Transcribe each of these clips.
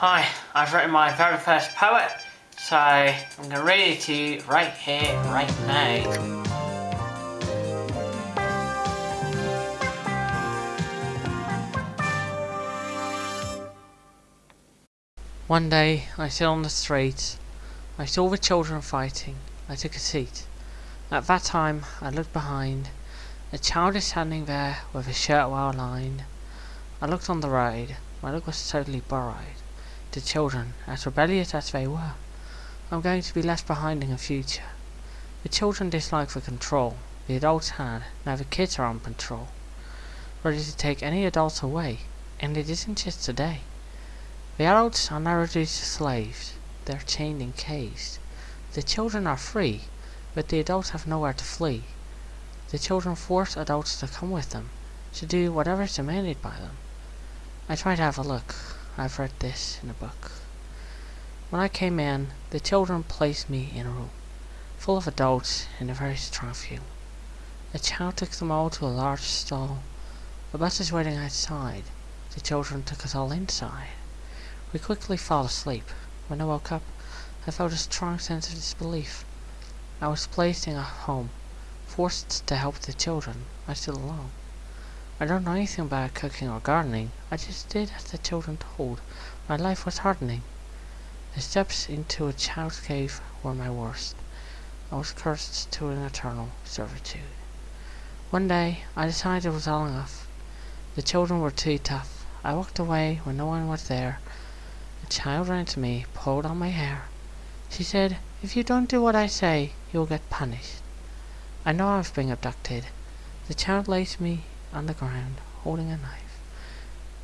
Hi, I've written my very first poet, so I'm going to read it to you right here, right now. One day, I stood on the street. I saw the children fighting. I took a seat. At that time, I looked behind. A child is standing there with his shirt well lined. I looked on the road. My look was totally borrowed the children, as rebellious as they were, I'm going to be left behind in the future. The children dislike the control the adults had, now the kids are on patrol, ready to take any adults away, and it isn't just today. The adults are now reduced to slaves, they're chained and caged. The children are free, but the adults have nowhere to flee. The children force adults to come with them, to do whatever is demanded by them. I try to have a look. I've read this in a book. When I came in, the children placed me in a room, full of adults and a very strong few. A child took them all to a large stall. The bus is waiting outside. The children took us all inside. We quickly fell asleep. When I woke up, I felt a strong sense of disbelief. I was placed in a home, forced to help the children. I stood alone. I don't know anything about cooking or gardening. I just did as the children told. My life was hardening. The steps into a child's cave were my worst. I was cursed to an eternal servitude. One day, I decided it was all enough. The children were too tough. I walked away when no one was there. A child ran to me, pulled on my hair. She said, if you don't do what I say, you'll get punished. I know I've been abducted. The child laid me on the ground, holding a knife.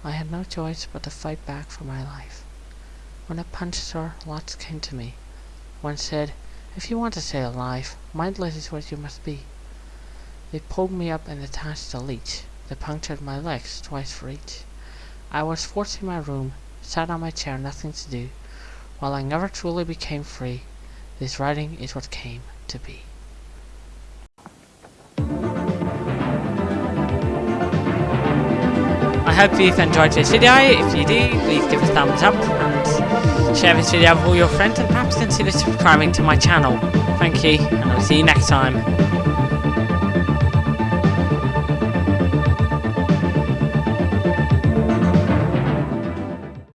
I had no choice but to fight back for my life. When I punched her, lots came to me. One said, if you want to stay alive, mindless is what you must be. They pulled me up and attached a leech. They punctured my legs twice for each. I was forced in my room, sat on my chair, nothing to do. While I never truly became free, this writing is what came to be. I hope you've enjoyed this video. If you do, please give a thumbs up and share this video with all your friends and perhaps consider subscribing to my channel. Thank you, and I'll see you next time.